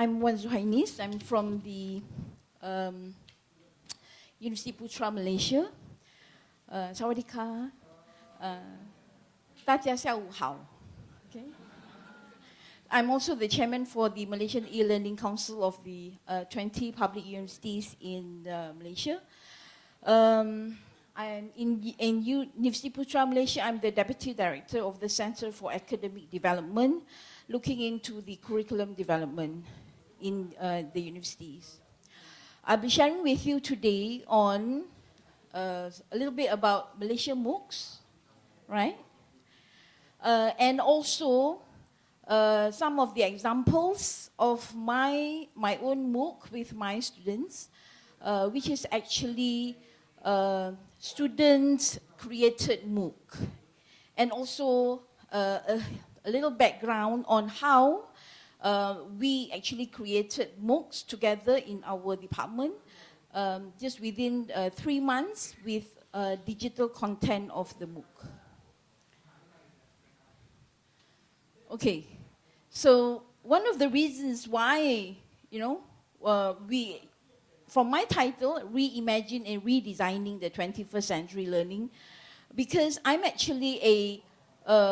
I'm Wan Zuhainis. I'm from the um, University Putra, Malaysia. Uh, Sawadika. Uh, Okay. I'm also the chairman for the Malaysian E-Learning Council of the uh, 20 public universities in uh, Malaysia. Um, I'm in, in University Putra Malaysia, I'm the deputy director of the Center for Academic Development, looking into the curriculum development in uh, the universities. I'll be sharing with you today on uh, a little bit about Malaysia MOOCs, right? Uh, and also uh, some of the examples of my, my own MOOC with my students, uh, which is actually uh, student-created MOOC. And also uh, a, a, little background on how uh, we actually created MOOCs together in our department um, just within uh, three months with uh, digital content of the MOOC. Okay, so one of the reasons why, you know, uh, we, from my title, Reimagine and Redesigning the 21st Century Learning, because I'm actually a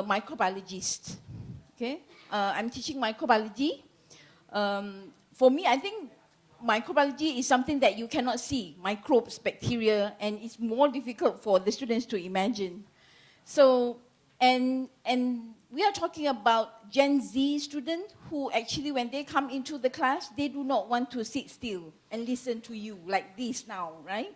microbiologist, okay? Uh, I'm teaching microbiology. Um, for me, I think microbiology is something that you cannot see, microbes, bacteria, and it's more difficult for the students to imagine. So, and, and we are talking about Gen Z students who actually, when they come into the class, they do not want to sit still and listen to you like this now, right?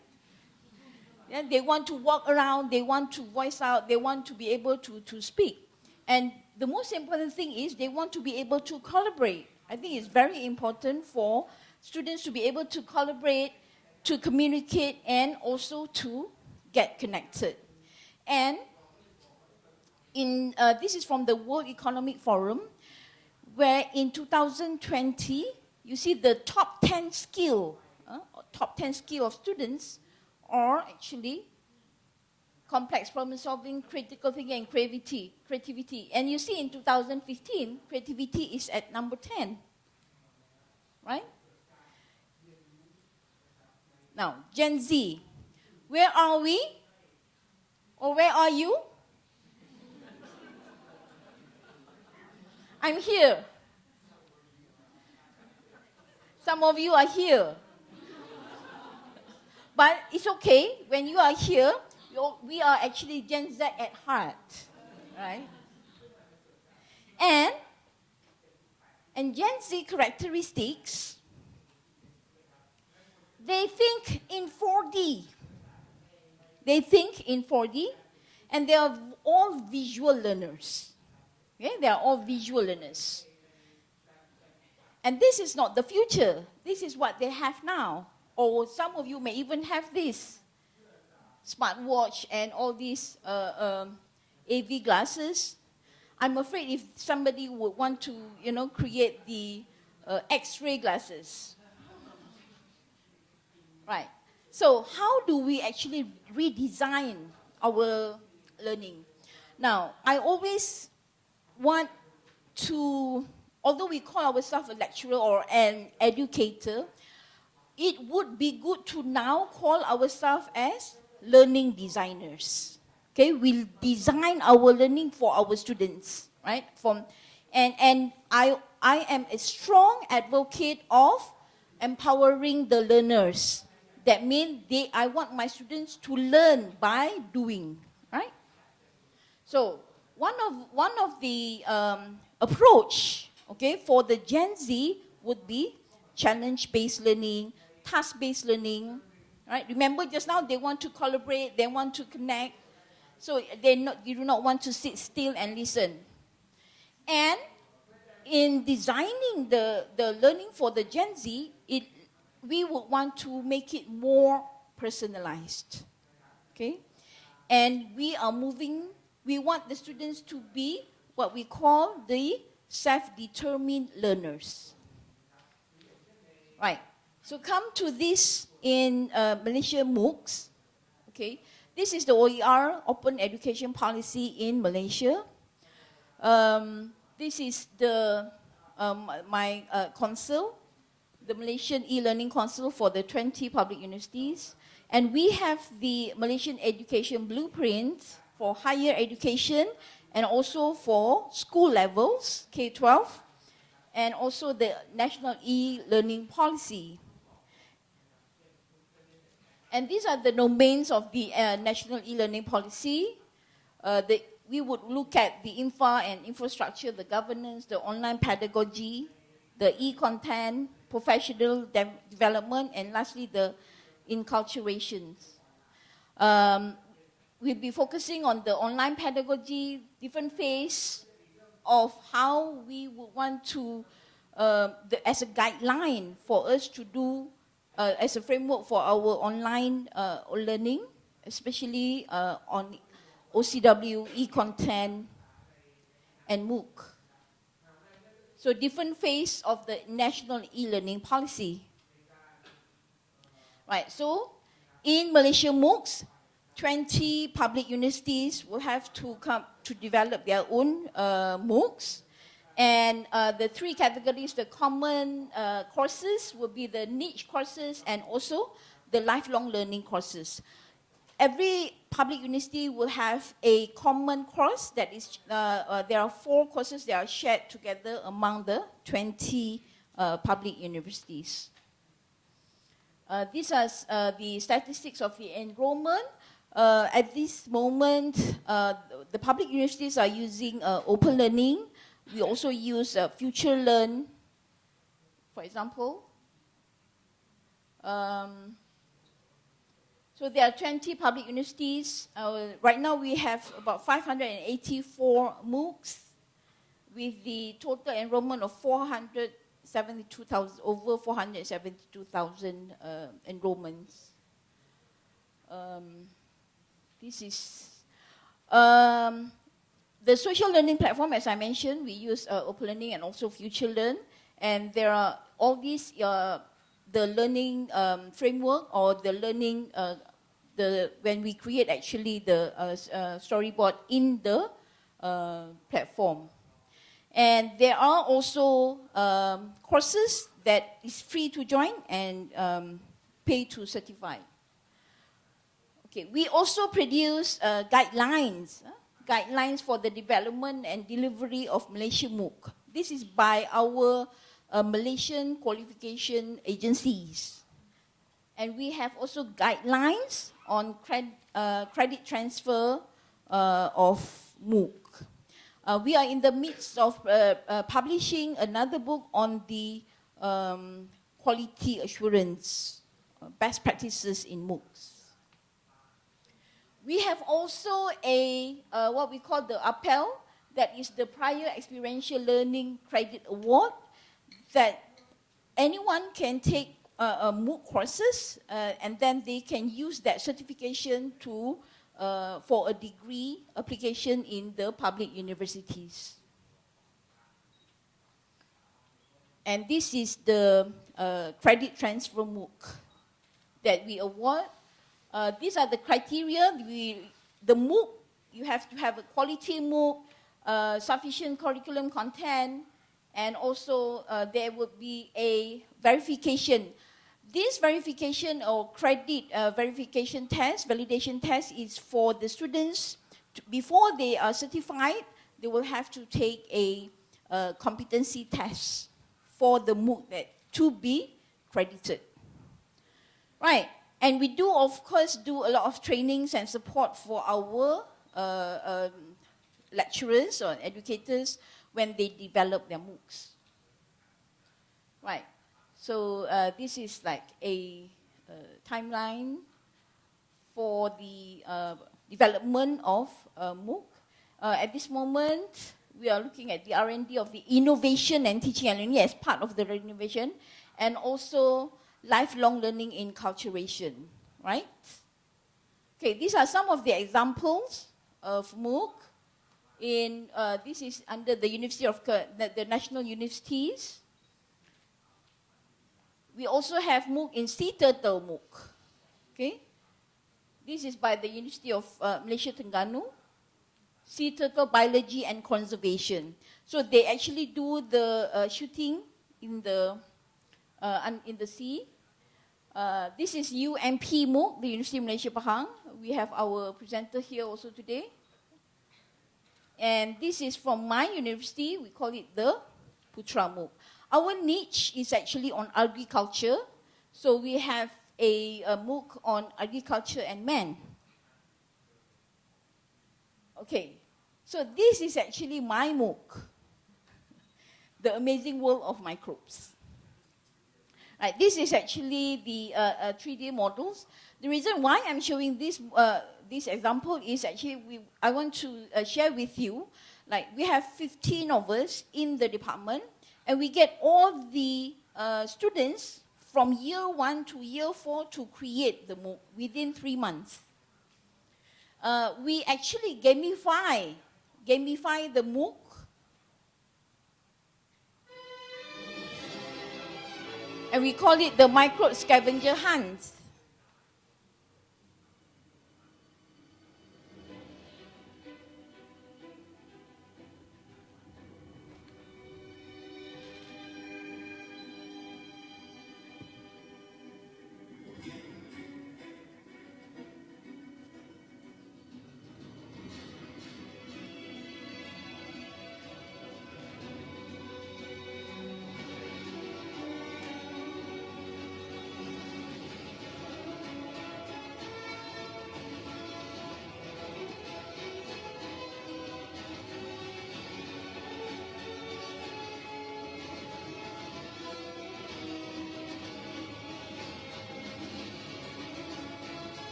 Yeah, they want to walk around, they want to voice out, they want to be able to, to speak. And the most important thing is they want to be able to collaborate. I think it's very important for students to be able to collaborate, to communicate, and also to get connected. And in, uh, this is from the World Economic Forum, where in 2020, you see the top 10 skill, uh, top 10 skill of students are actually complex problem solving, critical thinking, and creativity. creativity. And you see in 2015, creativity is at number 10, right? Now, Gen Z, where are we? Or where are you? I'm here. Some of you are here. But it's okay, when you are here, we are actually Gen Z at heart, right? And, and Gen Z characteristics, they think in 4D. They think in 4D, and they are all visual learners. Okay? They are all visual learners. And this is not the future. This is what they have now. Or some of you may even have this smartwatch and all these uh, um, AV glasses. I'm afraid if somebody would want to, you know, create the uh, X-ray glasses. Right. So how do we actually redesign our learning? Now, I always want to, although we call ourselves a lecturer or an educator, it would be good to now call ourselves as learning designers. Okay, we'll design our learning for our students, right? From, and, and I, I am a strong advocate of empowering the learners. That means they, I want my students to learn by doing, right? So one of, one of the um, approach, okay, for the Gen Z would be challenge-based learning, task-based learning, right? Remember just now they want to collaborate, they want to connect, so they not, you do not want to sit still and listen. And in designing the, the learning for the Gen Z, it, we would want to make it more personalized, okay? And we are moving we want the students to be what we call the self-determined learners. Right. So come to this in uh, Malaysia MOOCs. Okay. This is the OER, Open Education Policy in Malaysia. Um, this is the um, my uh, council, the Malaysian e-learning council for the 20 public universities. And we have the Malaysian education blueprint for higher education and also for school levels, K-12, and also the national e-learning policy. And these are the domains of the uh, national e-learning policy. Uh, the, we would look at the infra and infrastructure, the governance, the online pedagogy, the e-content, professional de development, and lastly, the inculturations. Um, we'll be focusing on the online pedagogy, different phase of how we would want to, uh, the, as a guideline for us to do, uh, as a framework for our online uh, learning, especially uh, on OCW, e-content, and MOOC. So different phase of the national e-learning policy. Right, so in Malaysia MOOCs, 20 public universities will have to come to develop their own uh, MOOCs. And uh, the three categories, the common uh, courses will be the niche courses and also the lifelong learning courses. Every public university will have a common course that is, uh, uh, there are four courses that are shared together among the 20 uh, public universities. Uh, these are the statistics of the enrollment. At this moment, the public universities are using open learning. We also use FutureLearn, for example. Um, so there are 20 public universities. Uh, right now we have about 584 MOOCs with the total enrollment of 472,000, over 472,000 uh, enrollments. Um, this is, um, the social learning platform, as I mentioned, we use uh, OpenLearning and also FutureLearn. And there are all these uh, the learning um, framework or the learning, uh, the when we create actually the uh, uh, storyboard in the uh, platform. And there are also um, courses that is free to join and um, pay to certify. Okay, we also produce guidelines, guidelines for the development and delivery of Malaysia MOOC. This is by our uh, Malaysian qualification agencies. And we have also guidelines on cred, uh, credit transfer uh, of MOOC. Uh, we are in the midst of uh, uh, publishing another book on the um, quality assurance, best practices in MOOCs. We have also a, what we call the APEL, that is the Prior Experiential Learning Credit Award, that anyone can take uh, uh, MOOC courses uh, and then they can use that certification to, uh, for a degree application in the public universities. And this is the uh, credit transfer MOOC that we award. Uh, these are the criteria. We, the MOOC, you have to have a quality MOOC, sufficient curriculum content, and also uh, there would be a verification. This verification or credit uh, verification test, validation test is for the students, to, before they are certified, they will have to take a uh, competency test for the MOOC that to be credited. Right, and we do of course do a lot of trainings and support for our uh, um, lecturers or educators when they develop their MOOCs. Right. So uh, this is like a uh, timeline for the uh, development of MOOC. Uh, at this moment, we are looking at the R&D of the innovation and teaching and learning as part of the renovation, and also lifelong learning enculturation, right? Okay, these are some of the examples of MOOC in, uh, this is under the University of, the, the, National Universities. We also have MOOC in Sea Turtle MOOC, okay? This is by the University of uh, Malaysia Terengganu, sea turtle biology and conservation. So they actually do the uh, shooting in the, uh, in the sea. Uh, this is UMP MOOC, the University of Malaysia Pahang. We have our presenter here also today. And this is from my university, we call it the Putra MOOC. Our niche is actually on agriculture. So we have a, a MOOC on agriculture and man. Okay, so this is actually my MOOC, The Amazing World of Microbes. Right, this is actually the uh, uh, 3D models. The reason why I'm showing this, uh, this example is actually we, I want to uh, share with you, like we have 15 of us in the department, and we get all the uh, students from year one to year four to create the MOOC within three months. Uh, we actually gamify, gamify the MOOC and we call it the microbe scavenger hunt.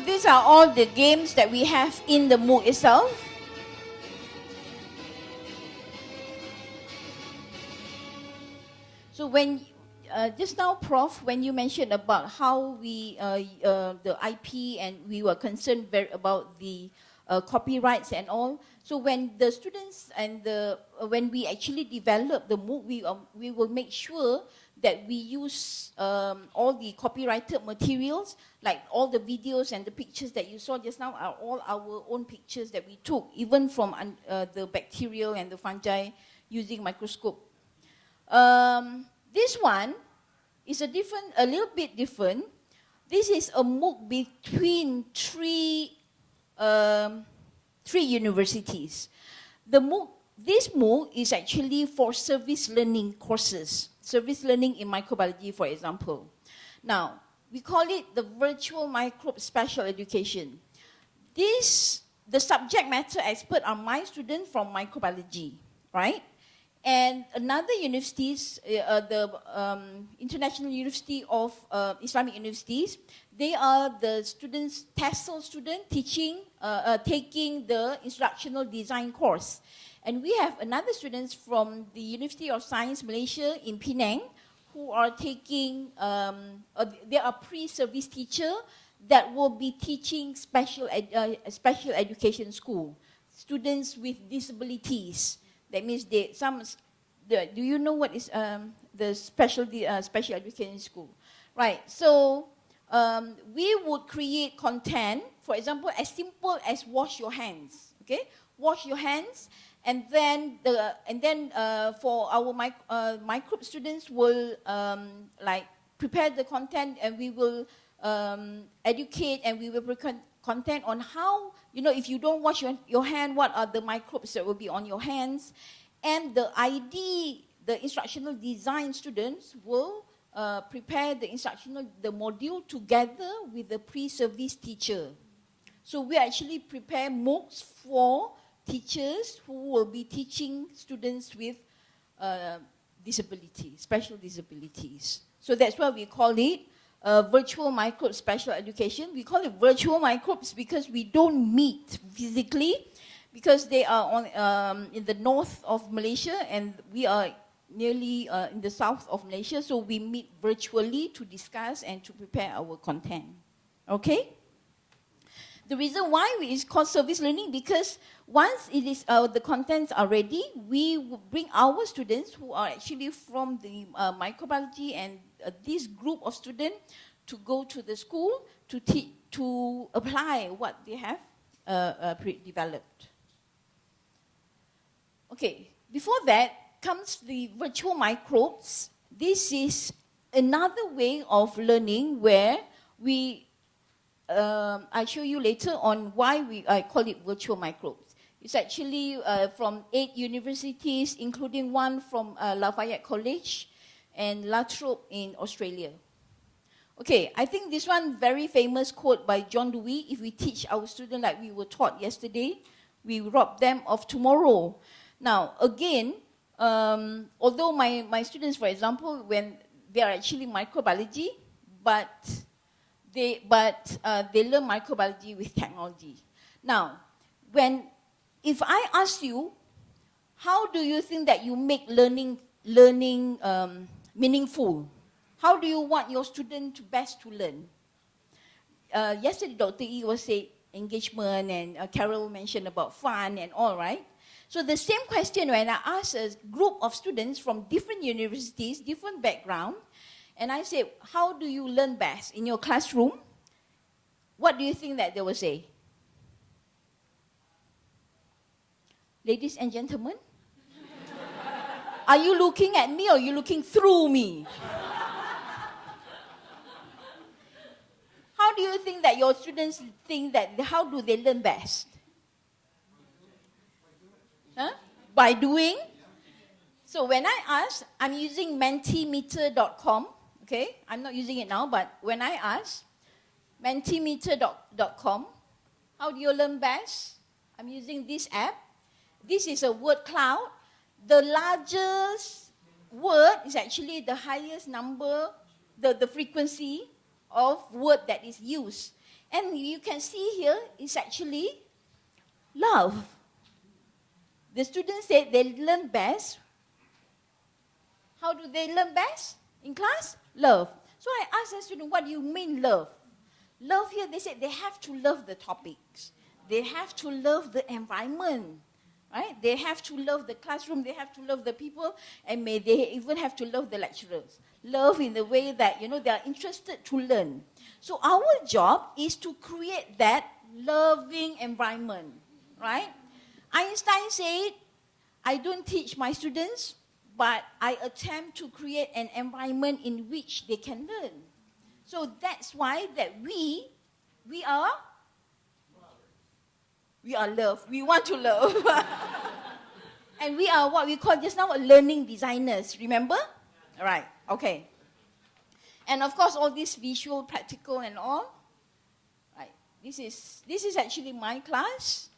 These are all the games that we have in the MOOC itself. So when, uh, just now Prof, when you mentioned about how we, uh, uh, the IP and we were concerned very about the uh, copyrights and all. So when the students and the, uh, when we actually develop the MOOC, we, um, we will make sure that we use um, all the copyrighted materials, like all the videos and the pictures that you saw just now are all our own pictures that we took, even from uh, the bacterial and the fungi using microscope. Um, this one is a different, a little bit different. This is a MOOC between three, um, three universities. The MOOC, this MOOC is actually for service learning courses service learning in microbiology, for example. Now, we call it the virtual microbe special education. This, the subject matter expert are my students from microbiology, right? And another universities, uh, uh, the um, International University of uh, Islamic Universities, they are the students, TESOL student teaching, uh, uh, taking the instructional design course. And we have another students from the University of Science Malaysia in Penang who are taking, um, uh, they are pre-service teacher that will be teaching special, ed, uh, special education school, students with disabilities. That means they, some, the, do you know what is um, the special, uh, special education school? Right, so um, we would create content, for example, as simple as wash your hands, okay? Wash your hands, and then the and then uh, for our uh, microbe students will um, like prepare the content and we will um, educate and we will prepare content on how you know if you don't wash your, your hand what are the microbes that will be on your hands? And the ID the instructional design students will uh, prepare the instructional the module together with the pre-service teacher. So we actually prepare MOOCs for teachers who will be teaching students with uh, disabilities, special disabilities. So that's why we call it uh, virtual microbe special education. We call it virtual microbes because we don't meet physically because they are on, um, in the north of Malaysia and we are nearly uh, in the south of Malaysia. So we meet virtually to discuss and to prepare our content. Okay? The reason why it's called service learning because once it is uh, the contents are ready, we bring our students who are actually from the uh, microbiology and uh, this group of students to go to the school to to apply what they have uh, uh, developed. Okay, before that comes the virtual microbes. This is another way of learning where we, um, I'll show you later on why we, I call it virtual microbes. It's actually uh, from eight universities, including one from uh, Lafayette College and La Trobe in Australia. Okay, I think this one very famous quote by John Dewey, if we teach our students like we were taught yesterday, we rob them of tomorrow. Now, again, um, although my, my students, for example, when they are actually microbiology, but they, but, uh, they learn microbiology with technology. Now, when, if I ask you, how do you think that you make learning, learning um, meaningful? How do you want your student to best to learn? Uh, yesterday, Dr. E was saying engagement and uh, Carol mentioned about fun and all, right? So the same question when I asked a group of students from different universities, different background, and I said, how do you learn best in your classroom? What do you think that they will say? Ladies and gentlemen, are you looking at me or are you looking through me? how do you think that your students think that, how do they learn best? Huh? By doing. So when I ask, I'm using mentimeter.com, okay? I'm not using it now, but when I ask, mentimeter.com, how do you learn best? I'm using this app. This is a word cloud. The largest word is actually the highest number, the, the frequency of word that is used. And you can see here, it's actually love. The students said they learn best. How do they learn best in class? Love. So I asked the student, what do you mean love? Love here, they said they have to love the topics. They have to love the environment, right? They have to love the classroom, they have to love the people, and may they even have to love the lecturers. Love in the way that, you know, they are interested to learn. So our job is to create that loving environment, right? Einstein said, I don't teach my students, but I attempt to create an environment in which they can learn. So that's why that we, we are, we are love. We want to love. and we are what we call just now learning designers, remember? All right, okay. And of course, all this visual, practical and all. Right. This is, this is actually my class.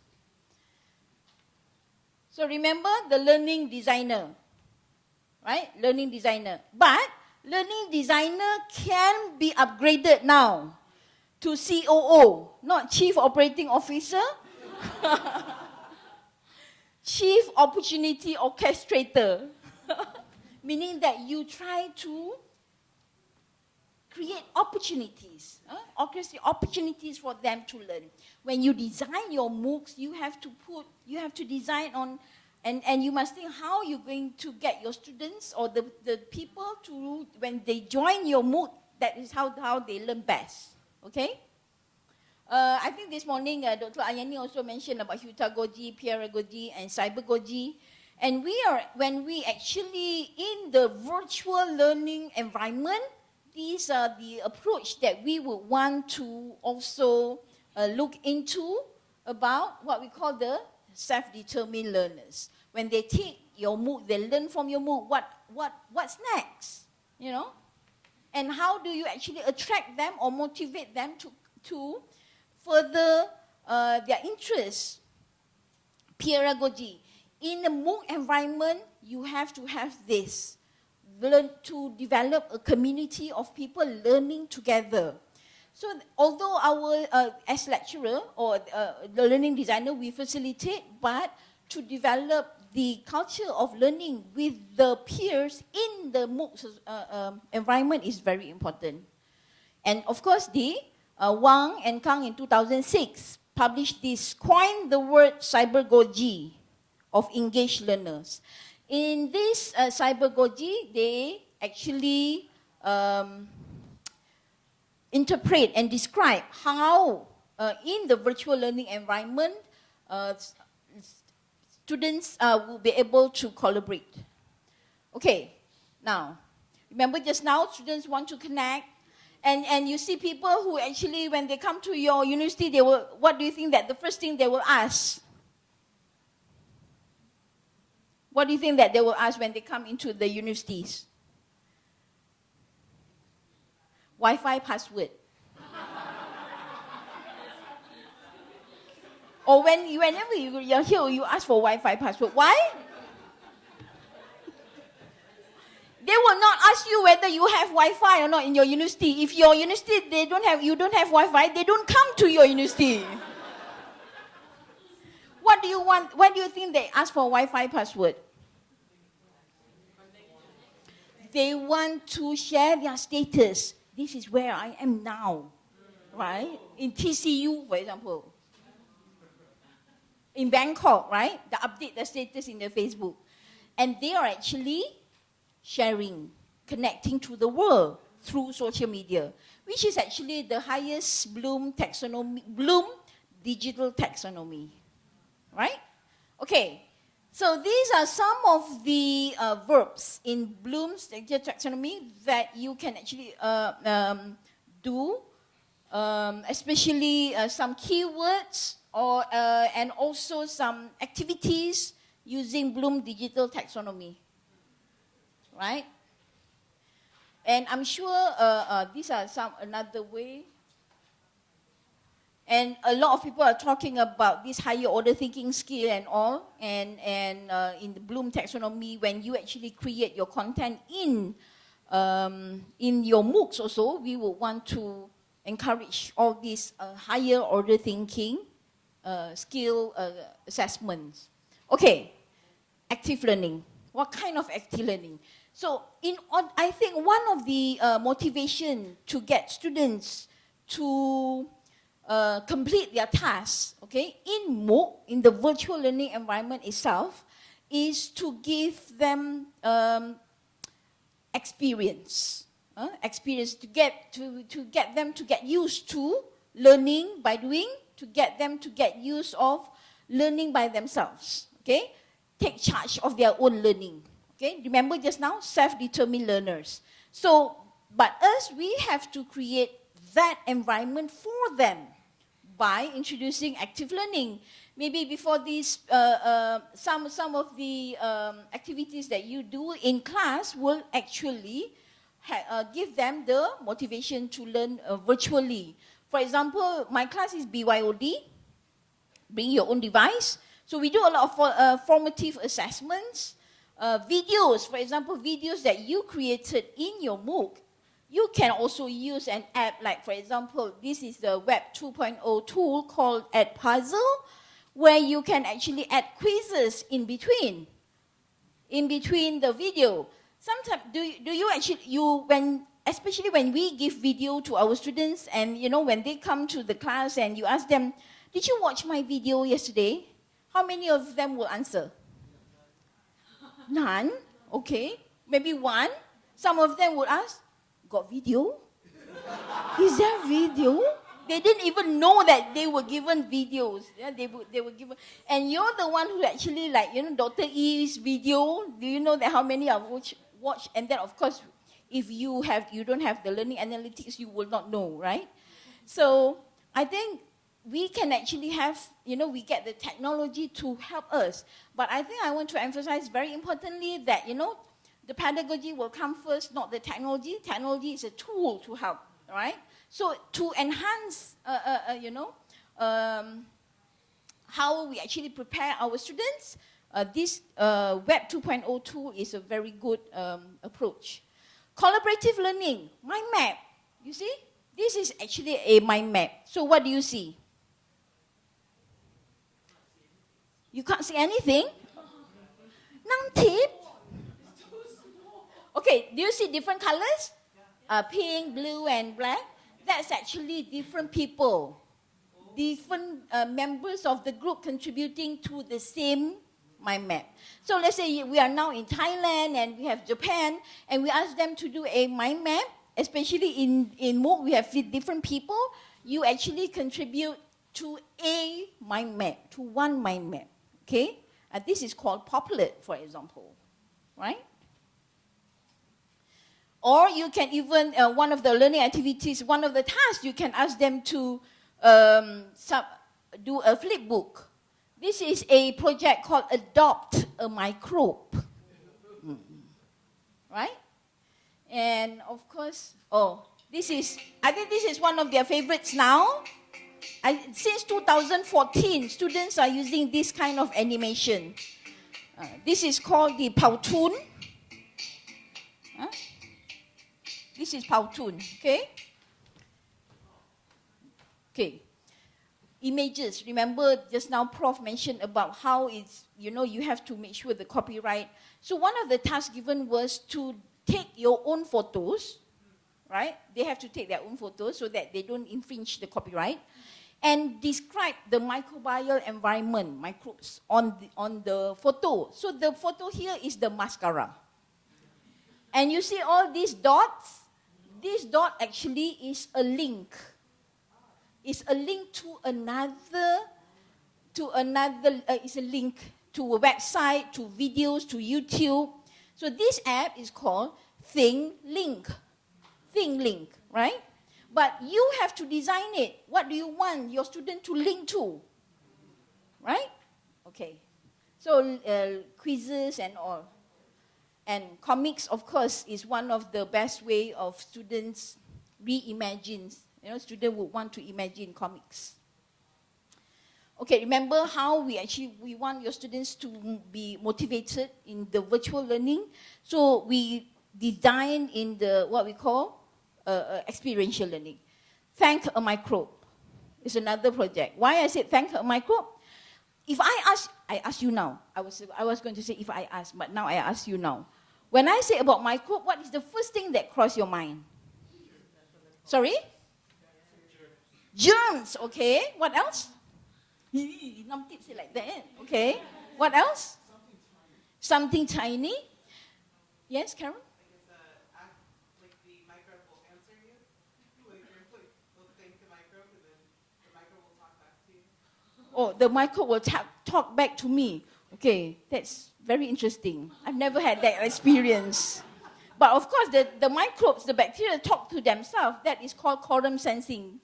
So remember the learning designer, right? Learning designer. But learning designer can be upgraded now to COO, not Chief Operating Officer. Chief Opportunity Orchestrator. Meaning that you try to create opportunities, uh, opportunities for them to learn. When you design your MOOCs, you have to put, you have to design on, and, and you must think how you're going to get your students or the, the people to, when they join your MOOC, that is how, how they learn best, okay? Uh, I think this morning uh, Dr. Ayani also mentioned about Heutagogy, Peeragogy, and Cybergogy. And we are, when we actually in the virtual learning environment, these are the approach that we would want to also uh, look into about what we call the self-determined learners. When they take your MOOC, they learn from your MOOC, what, what, what's next, you know? And how do you actually attract them or motivate them to, to further uh, their interests? Peeragogy. In a MOOC environment, you have to have this learn to develop a community of people learning together. So although our, uh, as lecturer or uh, the learning designer, we facilitate, but to develop the culture of learning with the peers in the MOOC uh, um, environment is very important. And of course, the uh, Wang and Kang in 2006 published this, coined the word cybergogy of engaged learners. In this uh, they actually um, interpret and describe how uh, in the virtual learning environment, uh, students uh, will be able to collaborate. Okay, now, remember just now, students want to connect, and, and you see people who actually, when they come to your university, they will, what do you think that the first thing they will ask? What do you think that they will ask when they come into the universities? Wi-Fi password. or when you, whenever you, you're here, you ask for Wi-Fi password. Why? They will not ask you whether you have Wi-Fi or not in your university. If your university they don't have, you don't have Wi-Fi, they don't come to your university. what do you want? What do you think they ask for Wi-Fi password? They want to share their status. This is where I am now, right? In TCU, for example. In Bangkok, right? They update the status in their Facebook. And they are actually sharing, connecting to the world through social media, which is actually the highest Bloom taxonomy, Bloom digital taxonomy, right? Okay, so these are some of the uh, verbs in Bloom's digital taxonomy that you can actually uh, um, do, um, especially uh, some keywords or, uh, and also some activities using Bloom digital taxonomy right? And I'm sure uh, uh, these are some another way. And a lot of people are talking about this higher order thinking skill and all. And, and uh, in the Bloom taxonomy, when you actually create your content in, um, in your MOOCs also, we will want to encourage all these uh, higher order thinking uh, skill uh, assessments. Okay, active learning. What kind of active learning? So in, I think one of the uh, motivation to get students to uh, complete their tasks, okay, in MOOC, in the virtual learning environment itself, is to give them um, experience, uh, experience to get, to, to get them to get used to learning by doing, to get them to get used of learning by themselves, okay, take charge of their own learning. Okay, remember just now, self-determined learners. So, but us, we have to create that environment for them by introducing active learning. Maybe before these, uh, uh, some, some of the um, activities that you do in class will actually uh, give them the motivation to learn uh, virtually. For example, my class is BYOD, bring your own device. So we do a lot of uh, formative assessments, uh, videos, for example, videos that you created in your MOOC, you can also use an app like, for example, this is the Web 2.0 tool called Add Edpuzzle, where you can actually add quizzes in between, in between the video. Sometimes, do do you actually, you, when, especially when we give video to our students and, you know, when they come to the class and you ask them, did you watch my video yesterday? How many of them will answer? None? Okay. Maybe one. Some of them would ask, got video? Is there video? They didn't even know that they were given videos. Yeah, they, were, they were given. And you're the one who actually like, you know, Dr. E's video. Do you know that how many have watched? Watch? And then, of course, if you have, you don't have the learning analytics, you will not know, right? So I think we can actually have, you know, we get the technology to help us. But I think I want to emphasize very importantly that, you know, the pedagogy will come first, not the technology. Technology is a tool to help, right? So to enhance, uh, uh, uh, you know, um, how we actually prepare our students, uh, this uh, Web 2.0 tool is a very good um, approach. Collaborative learning, mind map, you see? This is actually a mind map. So what do you see? You can't see anything? tip. Okay, do you see different colors? Uh, pink, blue, and black. That's actually different people. Different uh, members of the group contributing to the same mind map. So let's say we are now in Thailand and we have Japan and we ask them to do a mind map, especially in, in MOOC, we have different people. You actually contribute to a mind map, to one mind map okay? Uh, this is called Popplet, for example, right? Or you can even, uh, one of the learning activities, one of the tasks, you can ask them to um, sub, do a flip book. This is a project called Adopt a Microbe. Mm. Right? And of course, oh, this is, I think this is one of their favorites now. I, since 2014, students are using this kind of animation. Uh, this is called the Powtoon. Huh? This is Powtoon, okay? Okay. Images. Remember just now Prof mentioned about how it's, you know, you have to make sure the copyright. So one of the tasks given was to take your own photos, right? They have to take their own photos so that they don't infringe the copyright and describe the microbial environment, microbes, on the, on the photo. So the photo here is the mascara. And you see all these dots? This dot actually is a link. It's a link to another, to another, uh, it's a link to a website, to videos, to YouTube. So this app is called Thing Link. ThingLink, right? But you have to design it. What do you want your student to link to? Right? Okay. So uh, quizzes and all. And comics, of course, is one of the best way of students reimagine. You know, students would want to imagine comics. Okay, remember how we actually, we want your students to be motivated in the virtual learning. So we design in the, what we call, uh, uh, experiential learning. Thank a microbe is another project. Why I said thank a microbe? If I ask, I ask you now. I was, I was going to say if I ask, but now I ask you now. When I say about my microbe, what is the first thing that cross your mind? Sorry? Germs, okay. What else? like that, eh? okay. What else? Something tiny. Yes, Carol? Oh, the microbe will ta- talk back to me. Okay, that's very interesting. I've never had that experience. But of course, the, the microbes, the bacteria talk to themselves. That is called quorum sensing.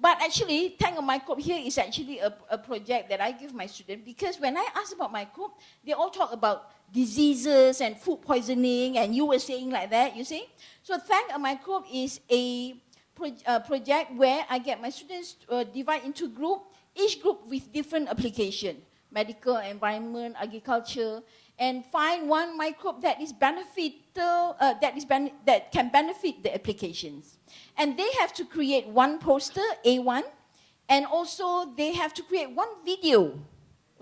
But actually, Thank a Microbe here is actually a, a project that I give my students because when I ask about microbe, they all talk about diseases and food poisoning, and you were saying like that, you see? So Thank a Microbe is a, pro, project where I get my students uh, divide into group each group with different application, medical, environment, agriculture, and find one microbe that is beneficial, uh, that, is that can benefit the applications. And they have to create one poster, A1, and also they have to create one video,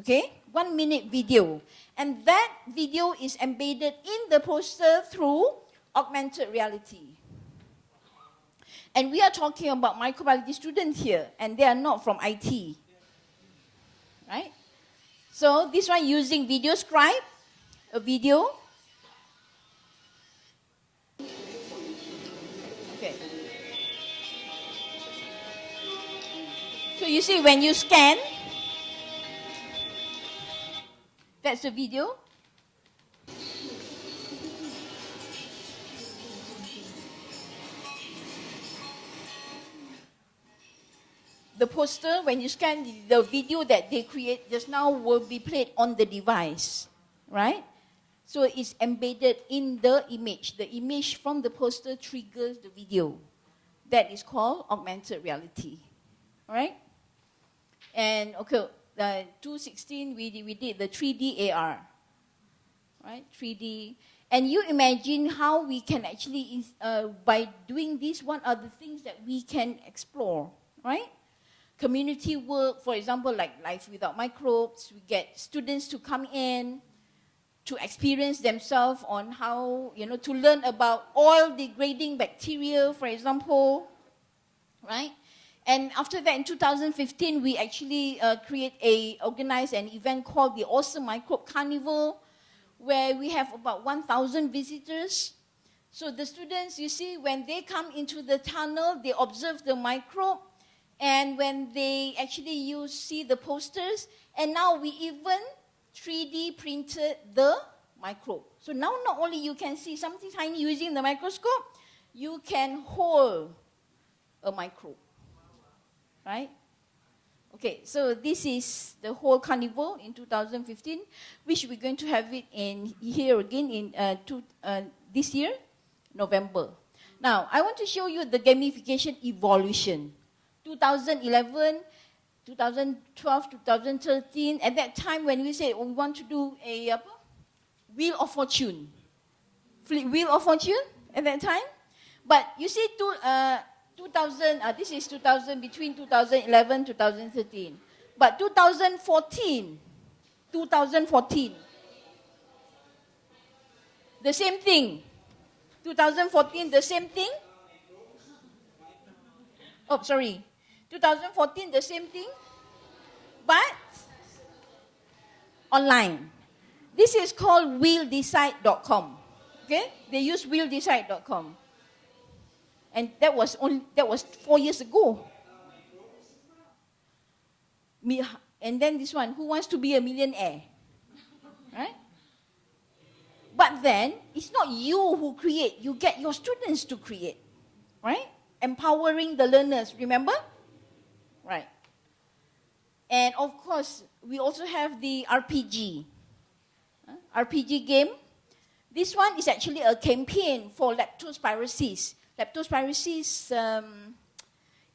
okay? One minute video. And that video is embedded in the poster through augmented reality. And we are talking about microbiology students here, and they are not from IT right? So this one using video scribe, a video. Okay. So you see when you scan, that's the video. The poster, when you scan the video that they create just now will be played on the device, right? So it's embedded in the image. The image from the poster triggers the video. That is called augmented reality, right? And okay, uh, 216 we, we did the 3D AR, right? 3D. And you imagine how we can actually, uh, by doing this, what are the things that we can explore, right? Community work, for example, like Life Without Microbes, we get students to come in to experience themselves on how, you know, to learn about oil degrading bacteria, for example, right? And after that, in 2015, we actually uh, create a, organize an event called the Awesome Microbe Carnival, where we have about 1,000 visitors. So the students, you see, when they come into the tunnel, they observe the microbe, and when they actually use, see the posters, and now we even 3D printed the microbe. So now not only you can see something tiny using the microscope, you can hold a microbe, right? Okay, so this is the whole carnival in 2015, which we're going to have it in here again in uh, two, uh, this year, November. Now, I want to show you the gamification evolution. 2011, 2012, 2013, at that time when we said we want to do a uh, Wheel of Fortune. Wheel of Fortune at that time. But you see, two, uh, 2000, uh, this is 2000, between 2011 2013. But 2014, 2014, the same thing. 2014, the same thing. Oh, sorry. 2014, the same thing. But online. This is called wheeldecide.com. Okay? They use wheeldecide.com. And that was only that was four years ago. Me, and then this one, who wants to be a millionaire? Right? But then it's not you who create, you get your students to create. Right? Empowering the learners, remember? Right. And of course, we also have the RPG. RPG game. This one is actually a campaign for leptospirosis. Leptospirosis um,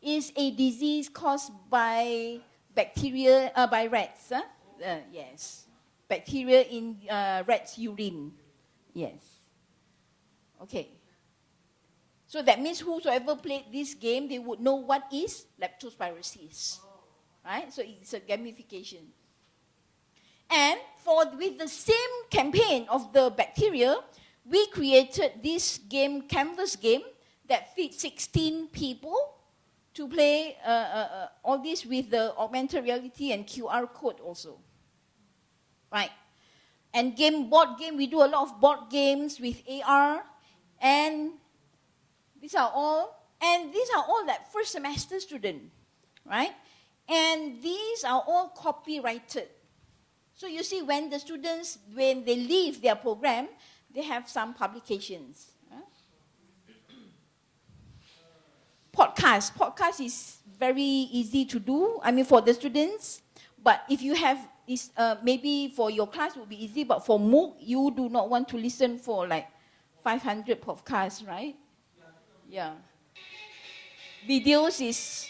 is a disease caused by bacteria, uh, by rats. Huh? Uh, yes, bacteria in uh, rats' urine. Yes. Okay. So that means whosoever played this game, they would know what is leptospirosis. Right? So it's a gamification. And for with the same campaign of the bacteria, we created this game, canvas game, that fits 16 people to play uh, uh, uh, all this with the augmented reality and QR code also. Right. And game, board game, we do a lot of board games with AR. And these are all, and these are all that first semester student, right? And these are all copyrighted. So you see, when the students, when they leave their program, they have some publications. Podcast. Podcast is very easy to do. I mean, for the students. But if you have, is uh, maybe for your class will be easy. But for MOOC, you do not want to listen for like 500 podcasts, right? Yeah. Videos is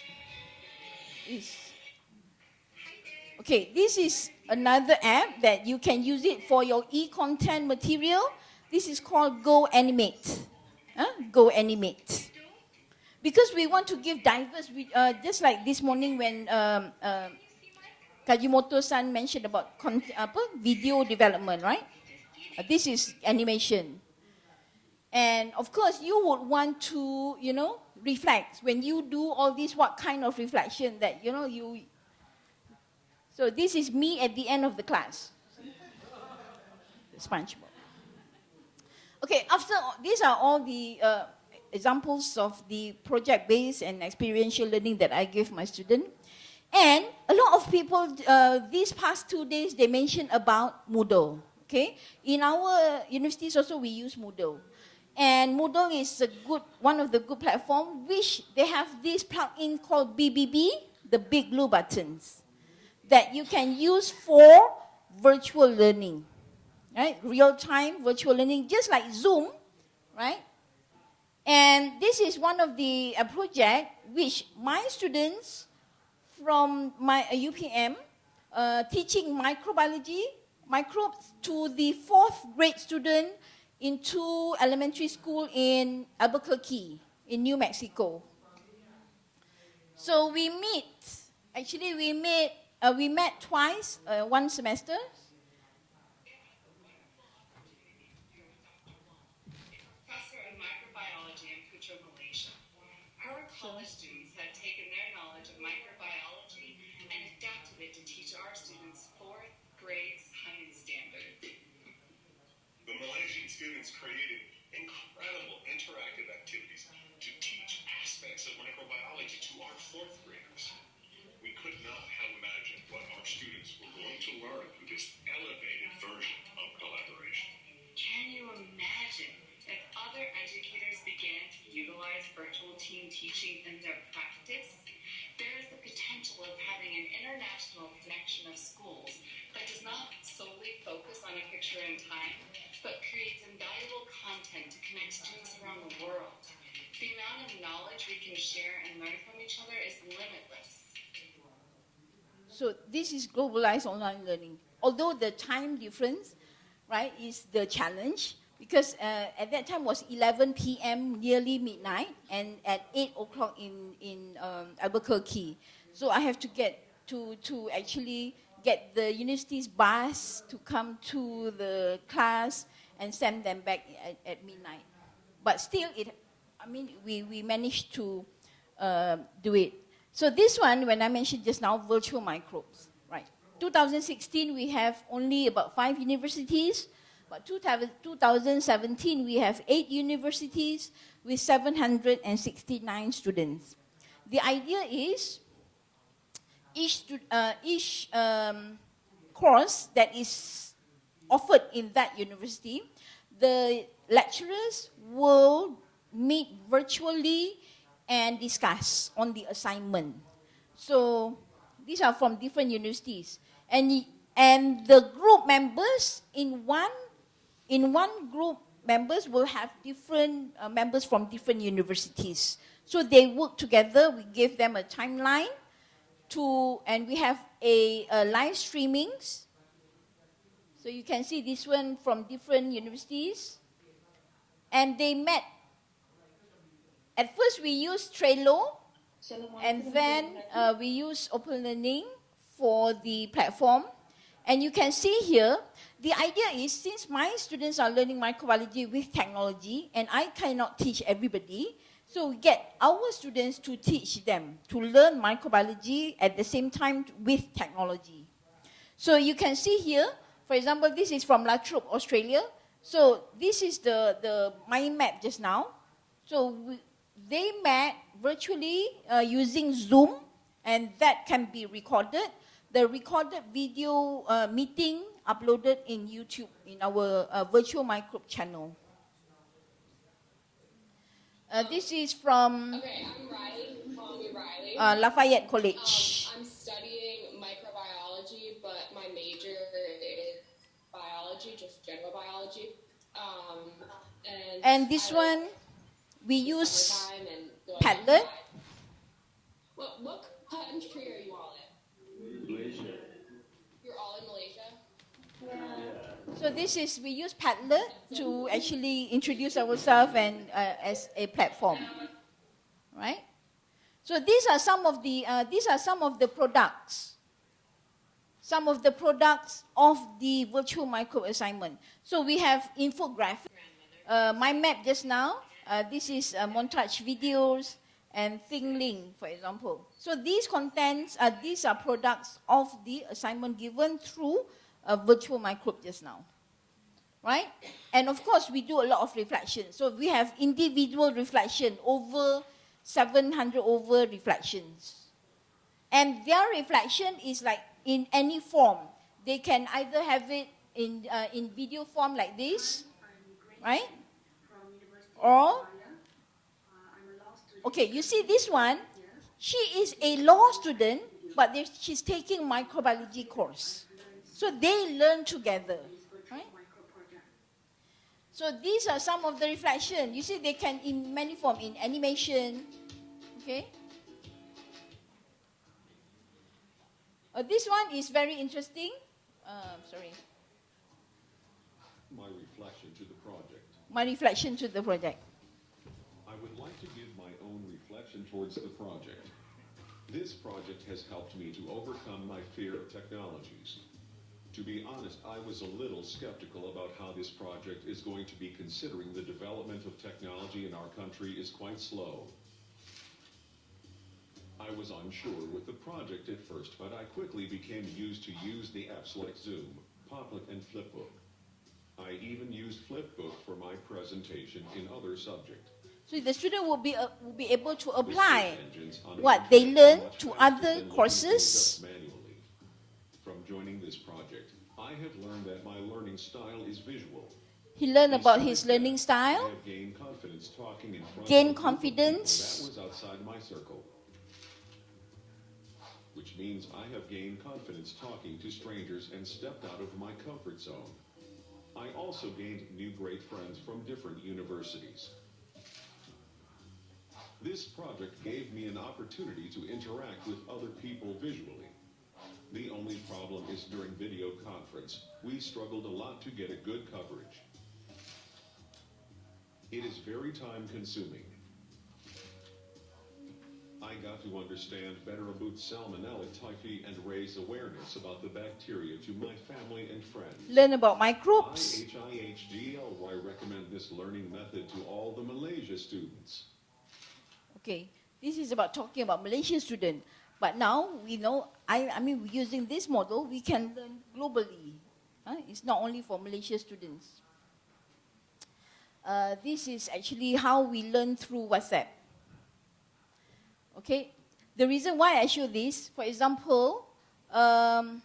is okay. This is another app that you can use it for your e-content material. This is called Go Animate. Huh? Go Animate. Because we want to give diverse, uh, just like this morning when um, uh, Kajimoto-san mentioned about apa, video development, right? Uh, this is animation. And of course, you would want to, you know, reflect. When you do all this, what kind of reflection that, you know, you, so this is me at the end of the class. SpongeBob. Okay, after all, these are all the uh, examples of the project-based and experiential learning that I give my student. And a lot of people, uh, these past two days, they mentioned about Moodle. Okay, in our universities also we use Moodle. And Moodle is a good, one of the good platform which they have this plugin called BBB, the big blue buttons that you can use for virtual learning, right? Real-time virtual learning, just like Zoom, right? And this is one of the uh, project which my students from my uh, UPM uh, teaching microbiology, microbes to the fourth grade student into elementary school in Albuquerque in New Mexico. So we meet, actually we meet uh, we met twice, uh, one semester. Professor of Microbiology in Putra, Malaysia. Our college students have taken their knowledge of microbiology and adapted it to teach our students fourth grade science standards. The Malaysian students created incredible interactive activities to teach aspects of microbiology to our fourth graders. We could not elevated version of collaboration. Can you imagine if other educators began to utilize virtual team teaching in their practice? There is the potential of having an international connection of schools that does not solely focus on a picture in time, but creates invaluable content to connect students around the world. The amount of knowledge we can share and learn from each other is limitless. So this is globalized online learning. Although the time difference, right, is the challenge because uh, at that time was 11 p.m. nearly midnight, and at 8 o'clock in in um, Albuquerque. So I have to get to to actually get the university's bus to come to the class and send them back at, at midnight. But still, it, I mean, we, we managed to uh, do it. So this one, when I mentioned just now, virtual microbes? 2016, we have only about five universities, but 2017, we have eight universities with 769 students. The idea is each, uh, each um, course that is offered in that university, the lecturers will meet virtually and discuss on the assignment. So these are from different universities. And, and the group members in one, in one group members will have different uh, members from different universities. So they work together, we give them a timeline to, and we have a, a live streamings. So you can see this one from different universities. And they met at first, we use Trello, and then uh, we use OpenLearning for the platform. And you can see here, the idea is since my students are learning microbiology with technology, and I cannot teach everybody, so we get our students to teach them, to learn microbiology at the same time with technology. So you can see here, for example, this is from La Trobe, Australia. So this is the, the mind map just now. So we, they met virtually uh, using Zoom, and that can be recorded. The recorded video uh, meeting uploaded in YouTube in our uh, virtual microbe channel. Uh, this is from Okay, I'm Riley. Call Riley. uh, Lafayette College. Um, I'm studying microbiology, but my major is biology, just general biology. Um, and And this I like one, we use summertime and going Padlet. What what country are you all in? Malaysia. You're all in Malaysia. So this is, we use Padlet to actually introduce ourselves and uh, as a platform, right? So these are some of the, uh, these are some of the products, some of the products of the virtual micro assignment. So we have infographic, uh, my map just now, uh, this is uh, montage videos and ThingLink, for example. So these contents, uh, these are products of the assignment given through a virtual microbe just now. Right? And of course, we do a lot of reflection. So we have individual reflection, over 700 over reflections. And their reflection is like in any form. They can either have it in, uh, in video form like this, right? Or, okay, you see this one, she is a law student, but she's taking microbiology course. So they learn together, right? So these are some of the reflection. You see, they can in many form, in animation, okay? Uh, this one is very interesting. Uh, sorry, My reflection to the project. my reflection to the project. I would like to give my own towards the project. This project has helped me to overcome my fear of technologies. To be honest, I was a little skeptical about how this project is going to be considering the development of technology in our country is quite slow. I was unsure with the project at first, but I quickly became used to use the apps like Zoom, Popplet, and Flipbook. I even used Flipbook for my presentation in other subjects. So the student will be, uh, will be able to apply search engines on a what they learn to other than looking things courses. From joining this project, I have learned that my learning style is visual. He learned about his learning style. Gain confidence talking in front Gain of a group of people confidence. That was outside my circle. which means I have gained confidence talking to strangers and stepped out of my comfort zone. I also gained new great friends from different universities. This project gave me an opportunity to interact with other people visually. The only problem is during video conference, we struggled a lot to get a good coverage. It is very time consuming. I got to understand better about salmonella typhi and raise awareness about the bacteria to my family and friends. Learn about microbes. IHIHDLY recommend this learning method to all the Malaysia students. Okay, this is about talking about Malaysian student. But now we know, I, I mean, using this model, we can learn globally. Huh? It's not only for Malaysian students. Uh, this is actually how we learn through WhatsApp. Okay, the reason why I show this, for example, um,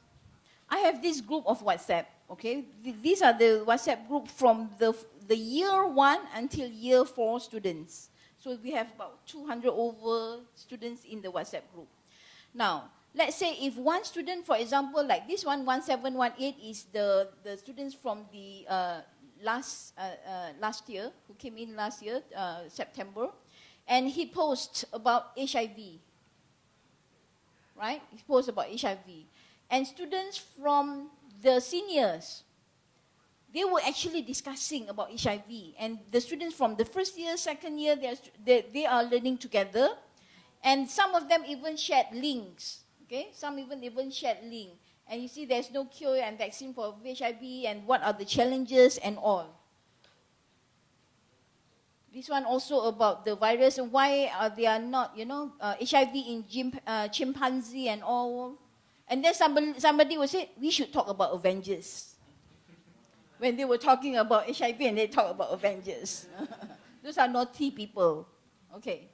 I have this group of WhatsApp. Okay, Th these are the WhatsApp group from the the year one until year four students. So we have about 200 over students in the WhatsApp group. Now, let's say if one student, for example, like this one, 1718 is the, the students from the uh, last, uh, uh, last year, who came in last year, uh, September, and he posts about HIV, right? He posts about HIV. And students from the seniors, they were actually discussing about HIV. And the students from the first year, second year, they are, they, they are learning together. And some of them even shared links. Okay, some even even shared link. And you see there's no cure and vaccine for HIV and what are the challenges and all. This one also about the virus and why are they are not, you know, uh, HIV in uh, chimpanzee and all. And then somebody, somebody will say, we should talk about Avengers. When they were talking about HIV and they talk about Avengers. Those are naughty people. Okay.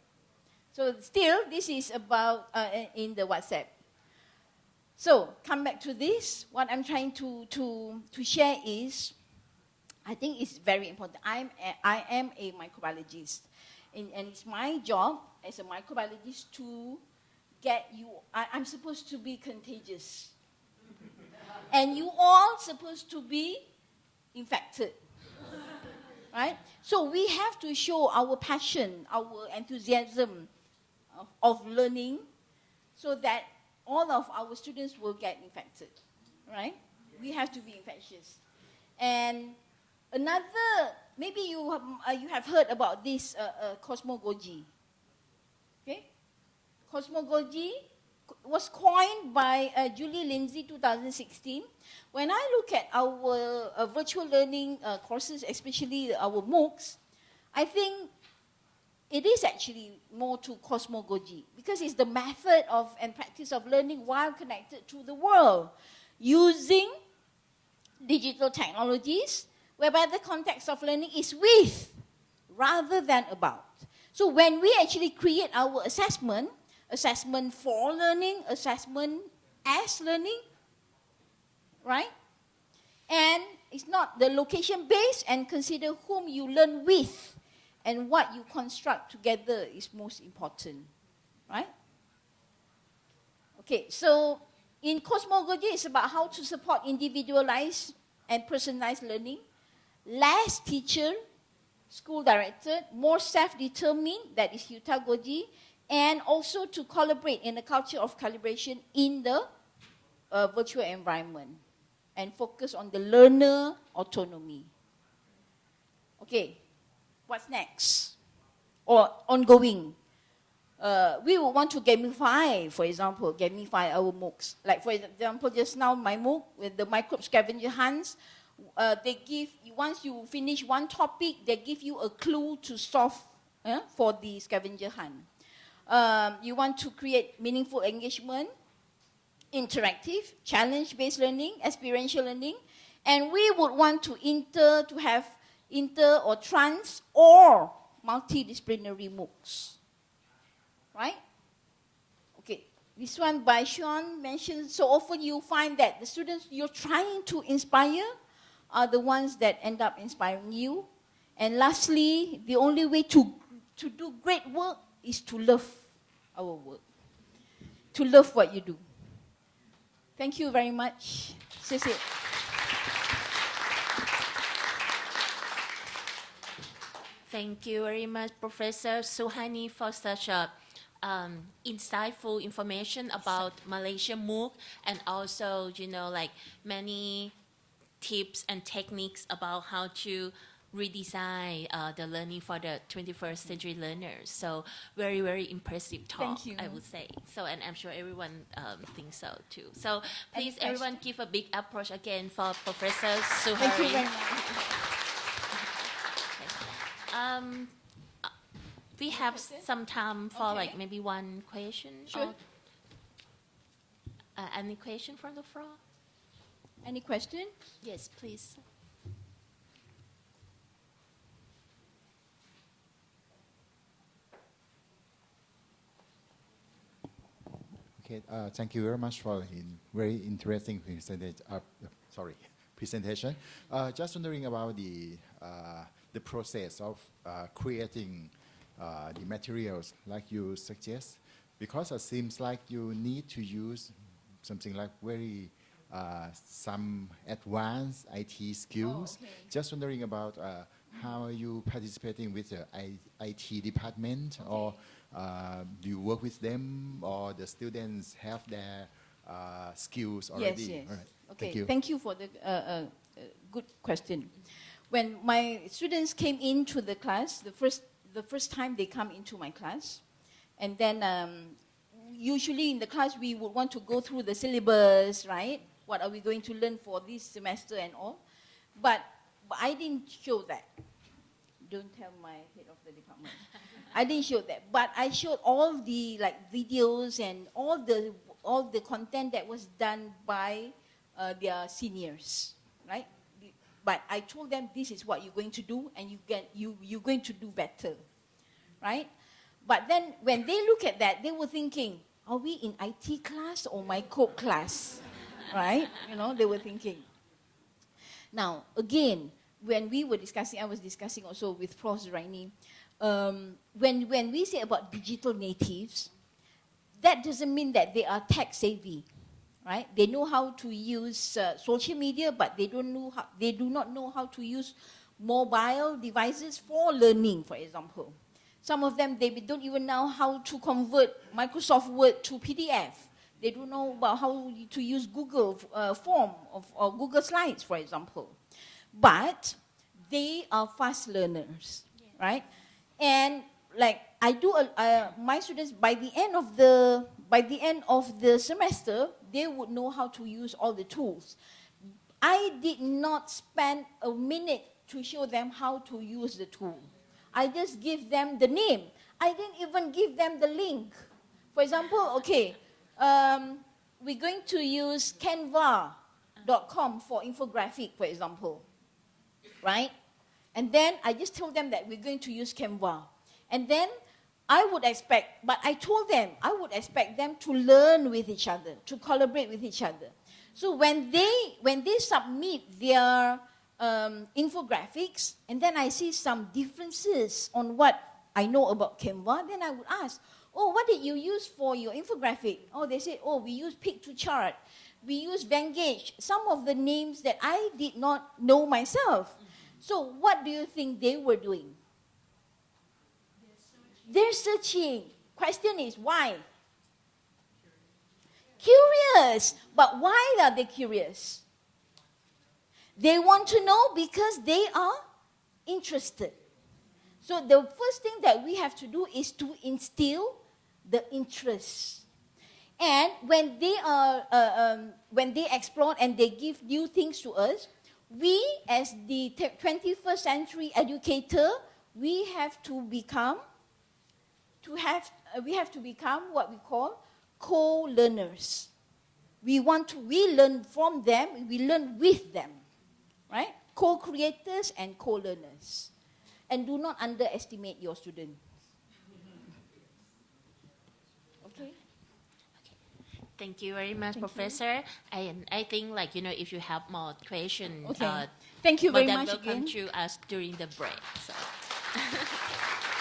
So still, this is about uh, in the WhatsApp. So come back to this. What I'm trying to, to, to share is, I think it's very important. I'm a, I am a microbiologist. And, and it's my job as a microbiologist to get you, I, I'm supposed to be contagious. and you all supposed to be infected. right? So we have to show our passion, our enthusiasm of, of learning so that all of our students will get infected, right? We have to be infectious. And another, maybe you have, uh, you have heard about this uh, uh. Okay? Cosmogogy was coined by uh, Julie Lindsay 2016. When I look at our uh, virtual learning uh, courses, especially our MOOCs, I think it is actually more to cosmogogy because it's the method of and practice of learning while connected to the world using digital technologies whereby the context of learning is with rather than about. So when we actually create our assessment, assessment for learning, assessment as learning, right? And it's not the location based and consider whom you learn with and what you construct together is most important, right? Okay, so in cosmogogy, it's about how to support individualized and personalized learning, less teacher, school directed, more self-determined, that is heutagogy, and also to collaborate in a culture of calibration in the uh, virtual environment and focus on the learner autonomy. Okay, what's next? Or ongoing. Uh, we would want to gamify, for example, gamify our MOOCs. Like for example, just now my MOOC with the microbe scavenger hunts, uh, they give, you, once you finish one topic, they give you a clue to solve uh, for the scavenger hunt. Um, you want to create meaningful engagement, interactive, challenge-based learning, experiential learning, and we would want to inter, to have inter or trans or multidisciplinary MOOCs. Right? Okay, this one by Sean mentioned, so often you find that the students you're trying to inspire are the ones that end up inspiring you. And lastly, the only way to, to do great work is to love our work, to love what you do. Thank you very much. Thank you very much, Professor Suhani, for such a um, insightful information about Malaysia MOOC and also, you know, like many tips and techniques about how to redesign uh, the learning for the 21st century learners. So very, very impressive talk, Thank you. I would say. So, and I'm sure everyone um, thinks so too. So please, everyone, give a big approach again for Professor Suhari. Thank you very much. Um, uh, we have some time for like maybe one question. Sure. or- uh, any question from the floor? Any question? Yes, please. Okay, uh, thank you very much for a very interesting presentation. Uh, sorry, presentation. Uh, just wondering about the uh, the process of uh, creating uh, the materials like you suggest, because it seems like you need to use something like very uh, some advanced IT skills. okay. Just wondering about uh, how are you participating with the IT department, or uh, do you work with them, or the students have their uh, skills already? Yes, yes. All right. Okay, Thank you. for the uh, uh, uh, good question. When my students came into the class, the first, the first time they come into my class, and then um, usually in the class we would want to go through the syllabus, right? What are we going to learn for this semester and all? But, but I didn't show that. Don't tell my head of the department. I didn't show that, but I showed all the like videos and all the all the content that was done by uh, their seniors, right? But I told them this is what you're going to do, and you get you you're going to do better, right? But then when they look at that, they were thinking, are we in IT class or my code class, right? You know, they were thinking. Now, again, when we were discussing, I was discussing also with Prof. Raini, um, when, when we say about digital natives, that doesn't mean that they are tech savvy, right? They know how to use uh, social media, but they, don't know how, they do not know how to use mobile devices for learning, for example. Some of them, they don't even know how to convert Microsoft Word to PDF. They don't know about how to use Google uh, Form of, or Google Slides, for example. But they are fast learners, right? And like I do, uh, my students by the end of the by the end of the semester, they would know how to use all the tools. I did not spend a minute to show them how to use the tool. I just give them the name. I didn't even give them the link. For example, okay, um, we're going to use Canva.com for infographic, for example, right? And then I just told them that we're going to use Canva. And then I would expect, but I told them, I would expect them to learn with each other, to collaborate with each other. So when they, when they submit their um, infographics, and then I see some differences on what I know about Canva, then I would ask, oh, what did you use for your infographic? Oh, they said, oh, we use Piktochart. We use Venngage. Some of the names that I did not know myself. So what do you think they were doing? They're searching. Question is why? Curious. But why are they curious? They want to know because they are interested. So the first thing that we have to do is to instill the interest. And when they are, uh, um, when they explore and they give new things to us, we as the 21st century educator, we have to become, to have, uh, we have to become what we call co-learners. We want to, we learn from them, we learn with them, right? Co-creators and co-learners. And do not underestimate your students. Thank you very much, Thank you. Professor. And I think, like you know, if you have more questions, Okay. uh, Thank you very much will come to us during the break. So.